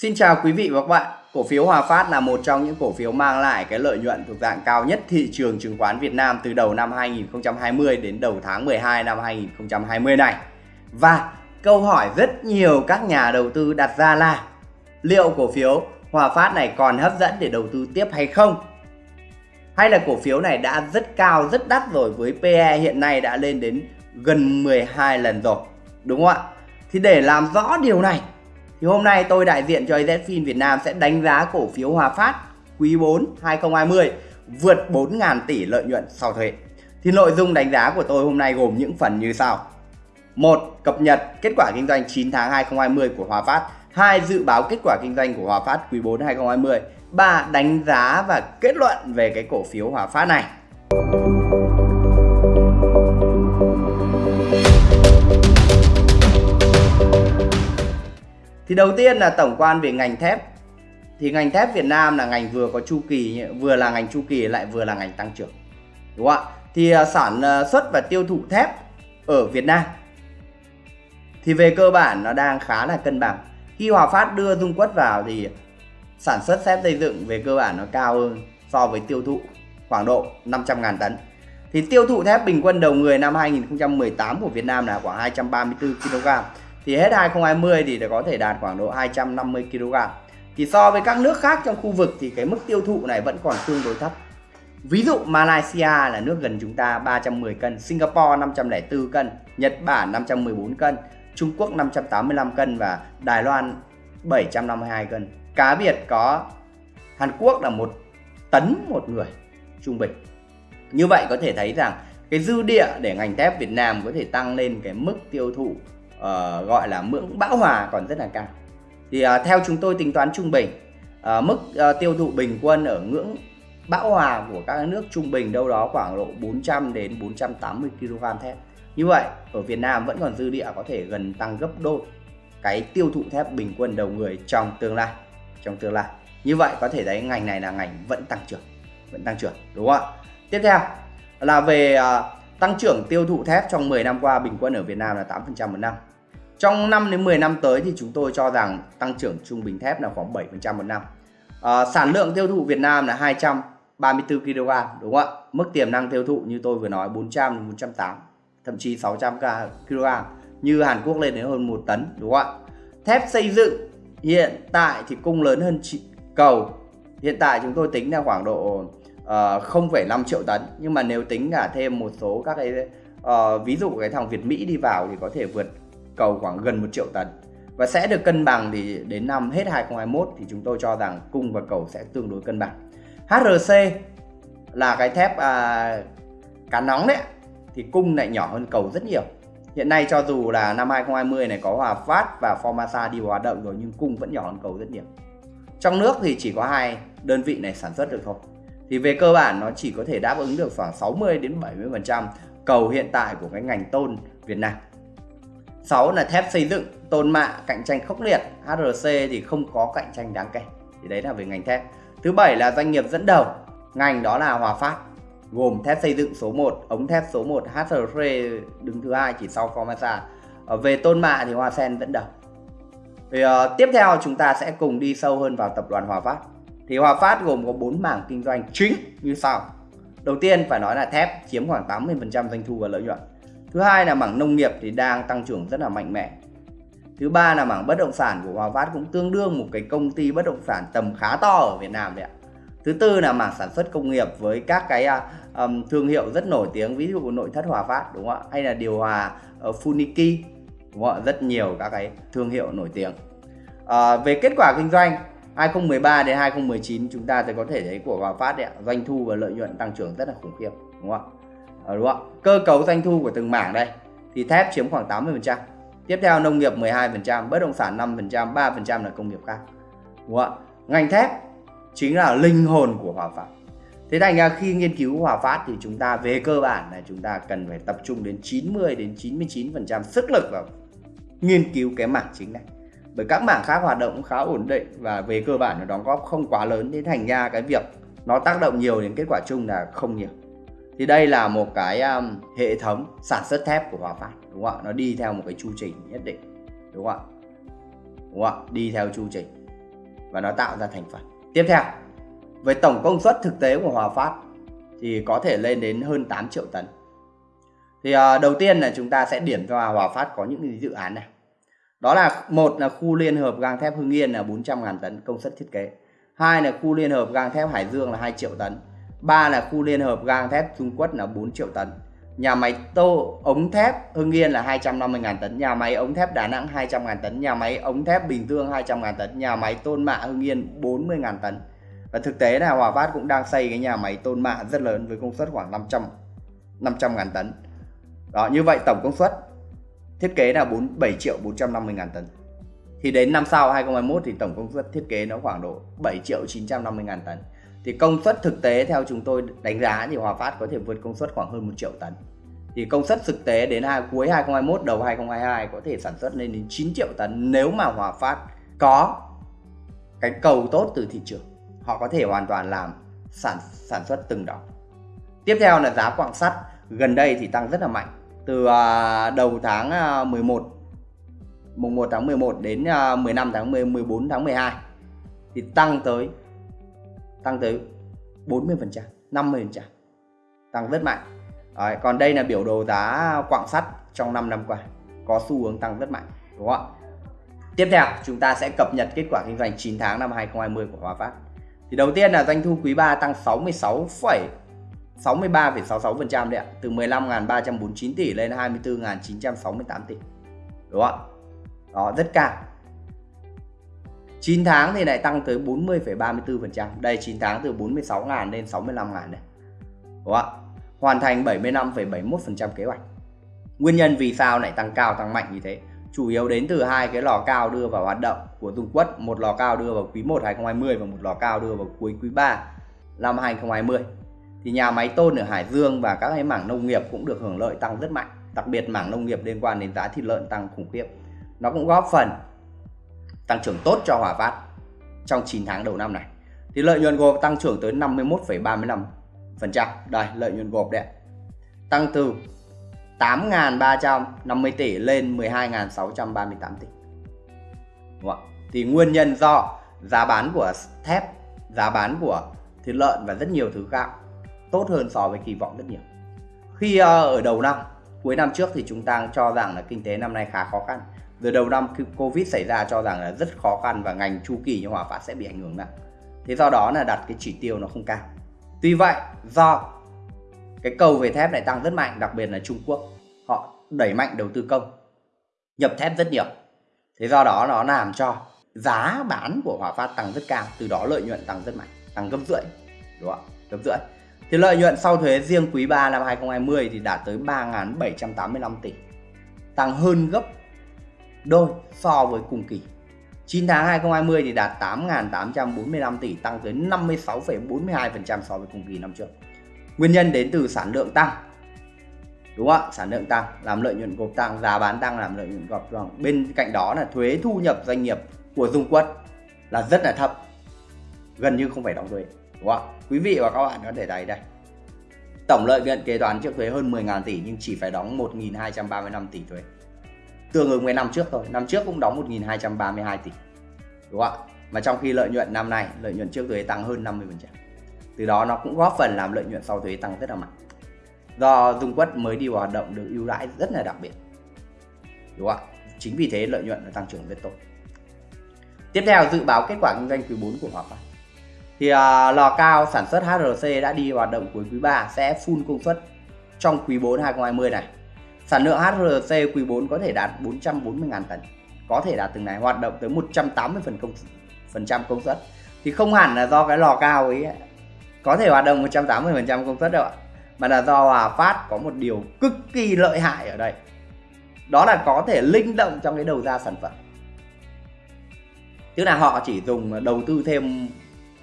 Xin chào quý vị và các bạn. Cổ phiếu Hòa Phát là một trong những cổ phiếu mang lại cái lợi nhuận thuộc dạng cao nhất thị trường chứng khoán Việt Nam từ đầu năm 2020 đến đầu tháng 12 năm 2020 này. Và câu hỏi rất nhiều các nhà đầu tư đặt ra là liệu cổ phiếu Hòa Phát này còn hấp dẫn để đầu tư tiếp hay không? Hay là cổ phiếu này đã rất cao, rất đắt rồi với PE hiện nay đã lên đến gần 12 lần rồi. Đúng không ạ? Thì để làm rõ điều này thì hôm nay tôi đại diện cho AZFIN Việt Nam sẽ đánh giá cổ phiếu Hòa Phát quý 4 2020 vượt 4.000 tỷ lợi nhuận sau thuế. Thì nội dung đánh giá của tôi hôm nay gồm những phần như sau. một, Cập nhật kết quả kinh doanh 9 tháng 2020 của Hòa Phát. 2. Dự báo kết quả kinh doanh của Hòa Phát quý 4 2020. 3. Đánh giá và kết luận về cái cổ phiếu Hòa Phát này. Thì đầu tiên là tổng quan về ngành thép. Thì ngành thép Việt Nam là ngành vừa có chu kỳ, vừa là ngành chu kỳ, lại vừa là ngành tăng trưởng. Đúng không ạ? Thì à, sản à, xuất và tiêu thụ thép ở Việt Nam thì về cơ bản nó đang khá là cân bằng. Khi Hòa Phát đưa Dung Quất vào thì sản xuất thép xây dựng về cơ bản nó cao hơn so với tiêu thụ khoảng độ 500.000 tấn. Thì tiêu thụ thép bình quân đầu người năm 2018 của Việt Nam là khoảng 234 kg thì hết 2020 thì có thể đạt khoảng độ 250 kg. Thì so với các nước khác trong khu vực thì cái mức tiêu thụ này vẫn còn tương đối thấp. Ví dụ Malaysia là nước gần chúng ta 310 cân, Singapore 504 cân, Nhật Bản 514 cân, Trung Quốc 585 cân và Đài Loan 752 cân. Cá biệt có Hàn Quốc là một tấn một người trung bình. Như vậy có thể thấy rằng cái dư địa để ngành thép Việt Nam có thể tăng lên cái mức tiêu thụ uh, gọi là ngưỡng bão hòa còn rất là cao. Thì uh, theo chúng tôi tính toán trung bình uh, mức uh, tiêu thụ bình quân ở ngưỡng bão hòa của các nước trung bình đâu đó khoảng độ 400 đến 480 kg thép. Như vậy ở Việt Nam vẫn còn dư địa có thể gần tăng gấp đôi cái tiêu thụ thép bình quân đầu người trong tương lai trong tương lai. Như vậy có thể thấy ngành này là ngành vẫn tăng trưởng vẫn tăng trưởng đúng không ạ? Tiếp theo là về uh, tăng trưởng tiêu thụ thép trong 10 năm qua bình quân ở Việt Nam là 8% một năm trong 5 đến 10 năm tới thì chúng tôi cho rằng tăng trưởng trung bình thép là khoảng 7% một năm. À, sản lượng tiêu thụ Việt Nam là 234 kg đúng không ạ? Mức tiềm năng tiêu thụ như tôi vừa nói 400 đến 480, thậm chí 600 kg. Như Hàn Quốc lên đến hơn 1 tấn đúng không ạ? Thép xây dựng hiện tại thì cung lớn hơn cầu. Hiện tại chúng tôi tính là khoảng độ Ờ, 0,5 triệu tấn nhưng mà nếu tính cả thêm một số các cái uh, ví dụ cái thằng Việt Mỹ đi vào thì có thể vượt cầu khoảng gần 1 triệu tấn và sẽ được cân bằng thì đến năm hết 2021 thì chúng tôi cho rằng cung và cầu sẽ tương đối cân bằng. HRC là cái thép à, cá nóng đấy thì cung lại nhỏ hơn cầu rất nhiều. Hiện nay cho dù là năm 2020 này có Hòa Phát và Formasa đi vào hoạt động rồi nhưng cung vẫn nhỏ hơn cầu rất nhiều. Trong nước thì chỉ có hai đơn vị này sản xuất được thôi. Thì về cơ bản nó chỉ có thể đáp ứng được khoảng 60 đến 70% cầu hiện tại của cái ngành tôn Việt Nam. 6 là thép xây dựng, tôn mạ, cạnh tranh khốc liệt. HRC thì không có cạnh tranh đáng kể. Thì đấy là về ngành thép. Thứ bảy là doanh nghiệp dẫn đầu. Ngành đó là Hòa Phát gồm thép xây dựng số 1, ống thép số 1, HRC đứng thứ hai chỉ sau Formosa. Ờ, về tôn mạ thì Hoa Sen dẫn đầu. Thì, uh, tiếp theo chúng ta sẽ cùng đi sâu hơn vào tập đoàn Hòa Phát. Thì Hòa Phát gồm có 4 mảng kinh doanh chính như sau. Đầu tiên phải nói là thép chiếm khoảng 80% doanh thu và lợi nhuận. Thứ hai là mảng nông nghiệp thì đang tăng trưởng rất là mạnh mẽ. Thứ ba là mảng bất động sản của Hòa Phát cũng tương đương một cái công ty bất động sản tầm khá to ở Việt Nam đấy ạ. Thứ tư là mảng sản xuất công nghiệp với các cái um, thương hiệu rất nổi tiếng ví dụ nội thất Hòa Phát đúng không ạ? Hay là điều hòa uh, Funiki đúng không ạ? Rất nhiều các cái thương hiệu nổi tiếng. À, về kết quả kinh doanh 2013 đến 2019 chúng ta sẽ có thể thấy của Hòa Phát đấy ạ, doanh thu và lợi nhuận tăng trưởng rất là khủng khiếp đúng không ạ? Ờ, đúng không? Cơ cấu doanh thu của từng mảng đây thì thép chiếm khoảng 80%. Tiếp theo nông nghiệp 12%, bất động sản 5%, 3% là công nghiệp khác. Đúng không? Ngành thép chính là linh hồn của Hòa Phát. Thế thành ra khi nghiên cứu Hòa Phát thì chúng ta về cơ bản là chúng ta cần phải tập trung đến 90 đến 99% sức lực vào nghiên cứu cái mảng chính này. Bởi các mảng khác hoạt động cũng khá ổn định và về cơ bản nó đóng góp không quá lớn nên thành ra cái việc nó tác động nhiều đến kết quả chung là không nhiều. Thì đây là một cái um, hệ thống sản xuất thép của Hòa Phát đúng không ạ? Nó đi theo một cái chu trình nhất định đúng không ạ? Đúng không ạ? Đi theo chu trình và nó tạo ra thành phần. Tiếp theo với tổng công suất thực tế của Hòa Phát thì có thể lên đến hơn 8 triệu tấn. Thì uh, đầu tiên là chúng ta sẽ điểm cho Hòa Phát có những dự án này đó là một là khu liên hợp gang thép Hưng Yên là 400.000 tấn công suất thiết kế. Hai là khu liên hợp gang thép Hải Dương là 2 triệu tấn. Ba là khu liên hợp gang thép Trung Quốc là 4 triệu tấn. Nhà máy tô ống thép Hưng Yên là 250.000 tấn. Nhà máy ống thép Đà Nẵng 200.000 tấn. Nhà máy ống thép Bình Dương 200.000 tấn. Nhà máy tôn mạ Hưng Yên 40.000 tấn. Và thực tế là Hòa Phát cũng đang xây cái nhà máy tôn mạ rất lớn với công suất khoảng 500 500.000 tấn. Đó, như vậy tổng công suất thiết kế là 4 7 triệu 450 ngàn tấn. Thì đến năm sau 2021 thì tổng công suất thiết kế nó khoảng độ 7 triệu 950 ngàn tấn. Thì công suất thực tế theo chúng tôi đánh giá thì Hòa Phát có thể vượt công suất khoảng hơn 1 triệu tấn. Thì công suất thực tế đến hai, cuối 2021 đầu 2022 có thể sản xuất lên đến 9 triệu tấn nếu mà Hòa Phát có cái cầu tốt từ thị trường. Họ có thể hoàn toàn làm sản sản xuất từng đó. Tiếp theo là giá quặng sắt. Gần đây thì tăng rất là mạnh từ à, đầu tháng à, 11 mùng 1 tháng 11 đến à, 15 tháng 10, 14 tháng 12 thì tăng tới tăng tới 40 phần trăm 50 phần trăm tăng rất mạnh. Đấy, còn đây là biểu đồ giá quặng sắt trong 5 năm qua có xu hướng tăng rất mạnh đúng không ạ? Tiếp theo chúng ta sẽ cập nhật kết quả kinh doanh 9 tháng năm 2020 của Hòa Phát. Thì đầu tiên là doanh thu quý 3 tăng 66, 63,66% đấy ạ, từ 15.349 tỷ lên 24.968 tỷ. Đúng không ạ? Đó, rất cao. 9 tháng thì lại tăng tới 40,34%. Đây 9 tháng từ 46.000 lên 65.000 này. Đúng không ạ? Hoàn thành 75,71% kế hoạch. Nguyên nhân vì sao lại tăng cao tăng mạnh như thế? chủ yếu đến từ hai cái lò cao đưa vào hoạt động của Dung Quất, một lò cao đưa vào quý 1 2020 và một lò cao đưa vào cuối quý 3 năm 2020. Thì nhà máy tôn ở Hải Dương và các cái mảng nông nghiệp cũng được hưởng lợi tăng rất mạnh, đặc biệt mảng nông nghiệp liên quan đến giá thịt lợn tăng khủng khiếp. Nó cũng góp phần tăng trưởng tốt cho Hòa Phát trong 9 tháng đầu năm này. Thì lợi nhuận gộp tăng trưởng tới 51,35%. Đây, lợi nhuận gộp đấy. Tăng từ 8.350 tỷ lên 12.638 tỷ. Đúng không? Thì nguyên nhân do giá bán của thép, giá bán của thịt lợn và rất nhiều thứ khác tốt hơn so với kỳ vọng rất nhiều. Khi uh, ở đầu năm, cuối năm trước thì chúng ta cho rằng là kinh tế năm nay khá khó khăn. Từ đầu năm khi Covid xảy ra cho rằng là rất khó khăn và ngành chu kỳ như Hòa Phát sẽ bị ảnh hưởng nặng. Thế do đó là đặt cái chỉ tiêu nó không cao. Tuy vậy, do cái cầu về thép này tăng rất mạnh đặc biệt là Trung Quốc họ đẩy mạnh đầu tư công nhập thép rất nhiều thế do đó nó làm cho giá bán của Hòa Phát tăng rất cao từ đó lợi nhuận tăng rất mạnh tăng gấp rưỡi đúng không gấp rưỡi thì lợi nhuận sau thuế riêng quý 3 năm 2020 thì đạt tới 3.785 tỷ. Tăng hơn gấp đôi so với cùng kỳ. 9 tháng 2020 thì đạt 8.845 tỷ tăng tới 56,42% so với cùng kỳ năm trước. Nguyên nhân đến từ sản lượng tăng. Đúng không ạ? Sản lượng tăng làm lợi nhuận gộp tăng giá bán tăng làm lợi nhuận gộp tăng. Bên cạnh đó là thuế thu nhập doanh nghiệp của dung quất là rất là thấp gần như không phải đóng thuế. Đúng không ạ? Quý vị và các bạn có thể thấy đây. Tổng lợi nhuận kế toán trước thuế hơn 10.000 tỷ nhưng chỉ phải đóng 1.235 tỷ thuế. Tương ứng với năm trước thôi, năm trước cũng đóng 1.232 tỷ, đúng không ạ? Mà trong khi lợi nhuận năm nay, lợi nhuận trước thuế tăng hơn 50% từ đó nó cũng góp phần làm lợi nhuận sau thuế tăng rất là mạnh. Do Dung Quất mới đi vào hoạt động được ưu đãi rất là đặc biệt, đúng không ạ? Chính vì thế lợi nhuận nó tăng trưởng rất tốt. Tiếp theo, dự báo kết quả kinh doanh quý 4 của Hòa Phát thì uh, lò cao sản xuất HRC đã đi vào hoạt động cuối quý 3 sẽ full công suất trong quý 4 2020 này. Sản lượng HRC quý 4 có thể đạt 440.000 tấn có thể đạt từng này hoạt động tới 180 phần công phần trăm công suất. Thì không hẳn là do cái lò cao ấy có thể hoạt động 180 phần trăm công suất đâu ạ mà là do Hòa Phát có một điều cực kỳ lợi hại ở đây. Đó là có thể linh động trong cái đầu ra sản phẩm. Tức là họ chỉ dùng đầu tư thêm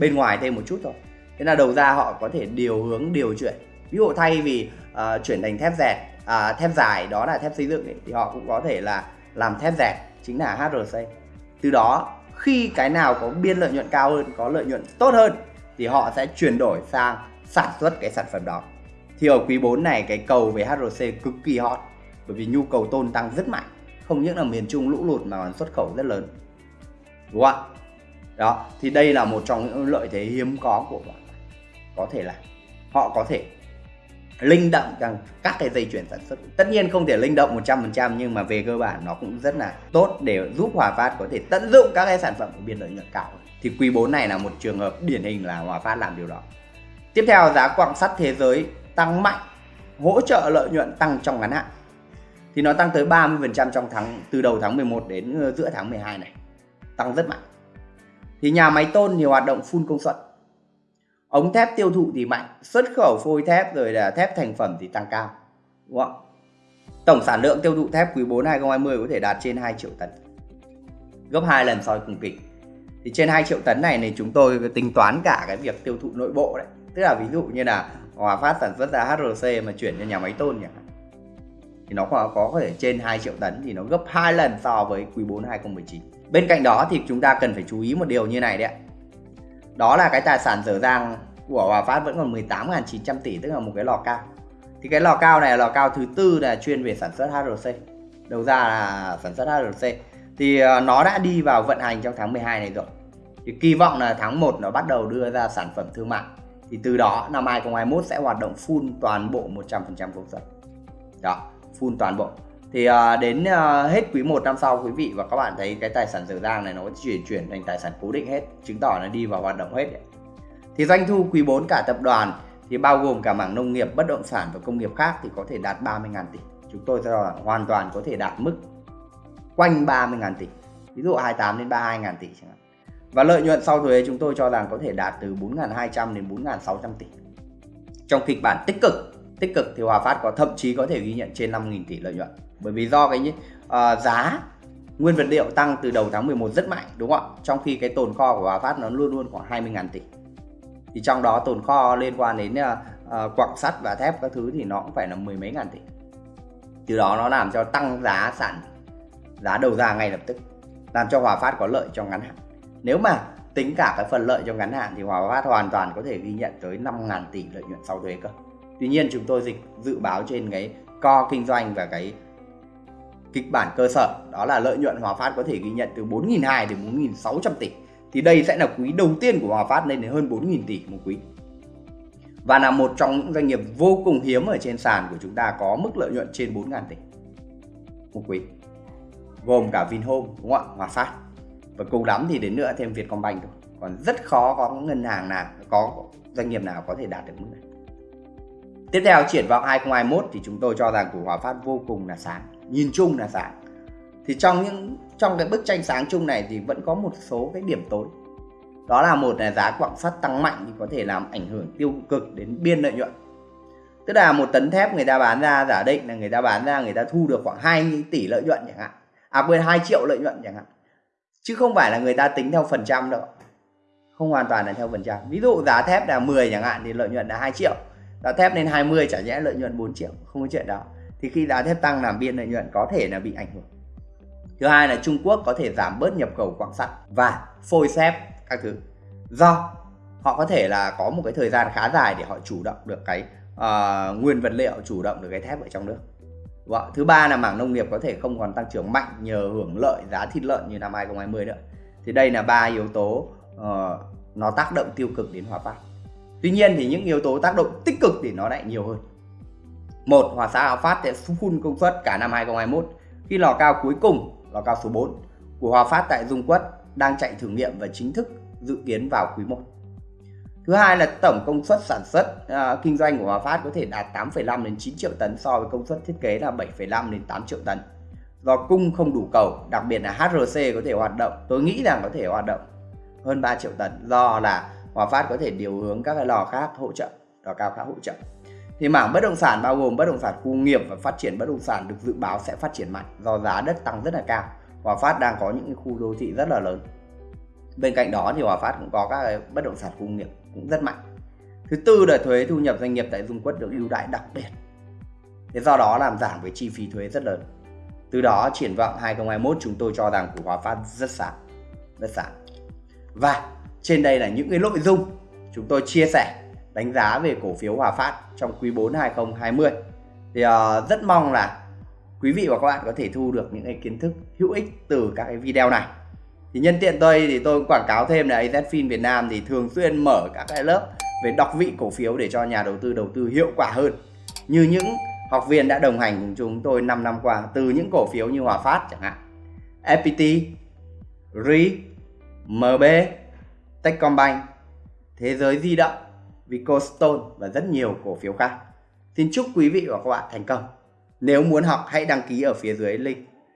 bên ngoài thêm một chút thôi. Thế là đầu ra họ có thể điều hướng điều chuyển. Ví dụ thay vì uh, chuyển thành thép dẹt uh, à, thép dài đó là thép xây dựng ấy, thì họ cũng có thể là làm thép dẹt chính là HRC từ đó khi cái nào có biên lợi nhuận cao hơn có lợi nhuận tốt hơn thì họ sẽ chuyển đổi sang sản xuất cái sản phẩm đó. Thì ở quý 4 này cái cầu về HRC cực kỳ hot bởi vì nhu cầu tôn tăng rất mạnh. Không những là miền Trung lũ lụt mà còn xuất khẩu rất lớn. Đúng không ạ? Đó, thì đây là một trong những lợi thế hiếm có của bạn có thể là họ có thể linh động trong các cái dây chuyển sản xuất. Tất nhiên không thể linh động 100% nhưng mà về cơ bản nó cũng rất là tốt để giúp Hòa Phát có thể tận dụng các cái sản phẩm của biên lợi nhuận cao thì quý 4 này là một trường hợp điển hình là Hòa Phát làm điều đó. Tiếp theo, giá quặng sắt thế giới tăng mạnh, hỗ trợ lợi nhuận tăng trong ngắn hạn. Thì nó tăng tới 30% trong tháng, từ đầu tháng 11 đến ờ, giữa tháng 12 này. Tăng rất mạnh thì nhà máy tôn thì hoạt động full công suất. Ống thép tiêu thụ thì mạnh xuất khẩu phôi thép rồi là thép thành phẩm thì tăng cao đúng không tổng sản lượng tiêu thụ thép quý 4 2020 có thể đạt trên 2 triệu tấn gấp 2 lần so với cùng kỳ. Thì trên 2 triệu tấn này thì chúng tôi tính toán cả cái việc tiêu thụ nội bộ đấy. Tức là ví dụ như là Hòa Phát sản xuất ra HRC mà chuyển cho nhà máy tôn nhỉ thì nó có, có thể trên 2 triệu tấn thì nó gấp 2 lần so với quý 4 2019 bên cạnh đó thì chúng ta cần phải chú ý một điều như này đấy ạ. Đó là cái tài sản dở dang của Hòa Phát vẫn còn 18.900 tỷ, tức là một cái lò cao. Thì cái lò cao này là lò cao thứ tư là chuyên về sản xuất HRC đầu ra là sản xuất HRC thì ờ, nó đã đi vào vận hành trong tháng 12 này rồi. Thì kỳ vọng là tháng 1 nó bắt đầu đưa ra sản phẩm thương mại. Thì từ đó, năm 2021 sẽ hoạt động full toàn bộ 100% công suất. Đó, full toàn bộ thì uh, đến uh, hết quý 1 năm sau quý vị và các bạn thấy cái tài sản dở dang này nó chuyển chuyển thành tài sản cố định hết chứng tỏ nó đi vào hoạt động hết đấy. thì doanh thu quý 4 cả tập đoàn thì bao gồm cả mảng nông nghiệp bất động sản và công nghiệp khác thì có thể đạt 30.000 tỷ. Chúng tôi cho rằng hoàn toàn có thể đạt mức quanh 30.000 tỷ ví dụ 28 đến 32.000 tỷ chẳng hạn. Và lợi nhuận sau thuế chúng tôi cho rằng có thể đạt từ 4.200 đến 4.600 tỷ. Trong kịch bản tích cực tích cực thì Hòa Phát có thậm chí có thể ghi nhận trên 5.000 tỷ lợi nhuận bởi vì do cái uh, giá nguyên vật liệu tăng từ đầu tháng 11 rất mạnh đúng không ạ? Trong khi cái tồn kho của Hòa Phát nó luôn luôn khoảng 20.000 tỷ. Thì trong đó tồn kho liên quan đến uh, quặng sắt và thép các thứ thì nó cũng phải là mười mấy ngàn tỷ. Từ đó nó làm cho tăng giá sản giá đầu ra ngay lập tức làm cho Hòa Phát có lợi trong ngắn hạn. Nếu mà tính cả cái phần lợi trong ngắn hạn thì Hòa Phát hoàn toàn có thể ghi nhận tới 5.000 tỷ lợi nhuận sau thuế cơ. Tuy nhiên chúng tôi dịch dự báo trên cái co kinh doanh và cái kịch bản cơ sở, đó là lợi nhuận Hòa Phát có thể ghi nhận từ 4.200 đến 4.600 tỷ. Thì đây sẽ là quý đầu tiên của Hòa Phát lên đến hơn 4.000 tỷ một quý. Và là một trong những doanh nghiệp vô cùng hiếm ở trên sàn của chúng ta có mức lợi nhuận trên 4.000 tỷ một quý. Gồm cả Vinhome, đúng không ạ? Hòa Phát. Và cùng lắm thì đến nữa thêm Vietcombank thôi. Còn rất khó có ngân hàng nào, có doanh nghiệp nào có thể đạt được mức này. Tiếp theo triển vọng 2021 thì chúng tôi cho rằng của Hòa Phát vô cùng là sáng nhìn chung là sáng thì trong những, trong cái bức tranh sáng chung này thì vẫn có một số cái điểm tối. Đó là một là giá quặng sắt tăng mạnh thì có thể làm ảnh hưởng tiêu cực đến biên lợi nhuận. Tức là một tấn thép người ta bán ra, giả định là người ta bán ra người ta thu được khoảng 2 tỷ lợi nhuận chẳng hạn. À quên 2 triệu lợi nhuận chẳng hạn. Chứ không phải là người ta tính theo phần trăm đâu. Không hoàn toàn là theo phần trăm. Ví dụ giá thép là 10 chẳng hạn thì lợi nhuận là 2 triệu. Giá thép lên 20 chả nhẽ lợi nhuận 4 triệu. Không có chuyện đó thì khi giá thép tăng làm biên lợi nhuận có thể là bị ảnh hưởng thứ hai là Trung Quốc có thể giảm bớt nhập khẩu quặng sắt và phôi xếp các thứ do họ có thể là có một cái thời gian khá dài để họ chủ động được cái uh, nguyên vật liệu chủ động được cái thép ở trong nước Vâng. Thứ ba là mảng nông nghiệp có thể không còn tăng trưởng mạnh nhờ hưởng lợi giá thịt lợn như năm 2020 nữa. Thì đây là ba yếu tố uh, nó tác động tiêu cực đến Hòa Phát. Tuy nhiên thì những yếu tố tác động tích cực thì nó lại nhiều hơn. Một, Hòa Xã Hòa Phát sẽ full công suất cả năm 2021 khi lò cao cuối cùng, lò cao số 4 của Hòa Phát tại Dung Quất đang chạy thử nghiệm và chính thức dự kiến vào quý 1. Thứ hai là tổng công suất sản xuất uh, kinh doanh của Hòa Phát có thể đạt 8,5 đến 9 triệu tấn so với công suất thiết kế là 7,5 đến 8 triệu tấn. Do cung không đủ cầu, đặc biệt là HRC có thể hoạt động, tôi nghĩ rằng có thể hoạt động hơn 3 triệu tấn do là Hòa Phát có thể điều hướng các cái lò khác hỗ trợ, lò cao khác hỗ trợ. Thì mảng bất động sản bao gồm bất động sản khu nghiệp và phát triển bất động sản được dự báo sẽ phát triển mạnh do giá đất tăng rất là cao. Hòa Phát đang có những khu đô thị rất là lớn. Bên cạnh đó thì Hòa Phát cũng có các cái bất động sản khu nghiệp cũng rất mạnh. Thứ tư là thuế thu nhập doanh nghiệp tại Dung Quất được ưu đãi đặc biệt. Thế do đó làm giảm cái chi phí thuế rất lớn. Từ đó triển vọng 2021 chúng tôi cho rằng của Hòa Phát rất sáng, rất sáng. Và trên đây là những cái nội dung chúng tôi chia sẻ đánh giá về cổ phiếu Hòa Phát trong quý 4 2020. Thì uh, rất mong là quý vị và các bạn có thể thu được những cái kiến thức hữu ích từ các cái video này. Thì nhân tiện tôi thì tôi quảng cáo thêm là AZFIN Việt Nam thì thường xuyên mở các cái lớp về đọc vị cổ phiếu để cho nhà đầu tư đầu tư hiệu quả hơn. Như những học viên đã đồng hành cùng chúng tôi 5 năm qua từ những cổ phiếu như Hòa Phát chẳng hạn. FPT, RI, MB, Techcombank, Thế giới di động, Vicostone và rất nhiều cổ phiếu khác. Xin chúc quý vị và các bạn thành công. Nếu muốn học, hãy đăng ký ở phía dưới link